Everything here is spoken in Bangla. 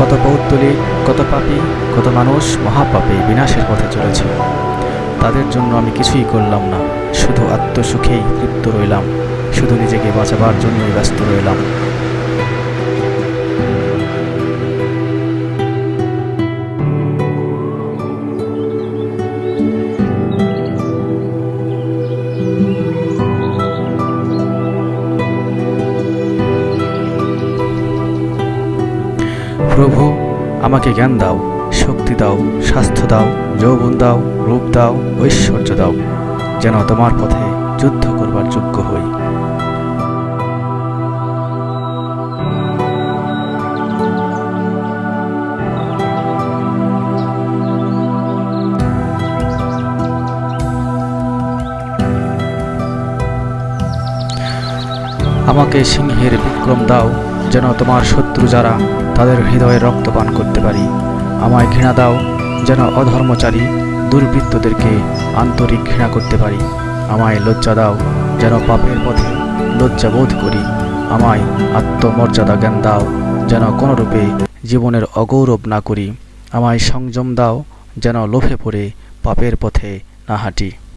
কত পৌত্তলিক কত পাপী, কত মানুষ মহাপাপে বিনাশের পথে চলেছে। তাদের জন্য আমি কিছুই করলাম না, শুধু আত্মসুখেই তৃপ্ত রইলাম, শুধু নিজেকে বাঁচাবার জন্যই ব্যস্ত রইলাম। প্রভু, আমাকে জ্ঞান দাও, শক্তি দাও, স্বাস্থ্য দাও, যৌবন দাও, রূপ দাও, ঐশ্বর্য দাও, যেন তোমার পথে যুদ্ধ করবার যোগ্য হই। আমাকে সিংহের বিক্রম দাও যেন তোমার শত্রু যারা, তাদের হৃদয়ে রক্তপান করতে পারি। আমায় ঘৃণা দাও, যেন অধর্মচারী দুর্বৃত্তদেরকে আন্তরিক ঘৃণা করতে পারি। আমায় লজ্জা দাও, যেন পাপের পথে লজ্জা বোধ করি। আমায় আত্মমর্যাদা জ্ঞান দাও, যেন কোনোরূপে জীবনের অগৌরব না করি। আমায় সংযম দাও, যেন লোভে পড়ে পাপের পথে না হাঁটি।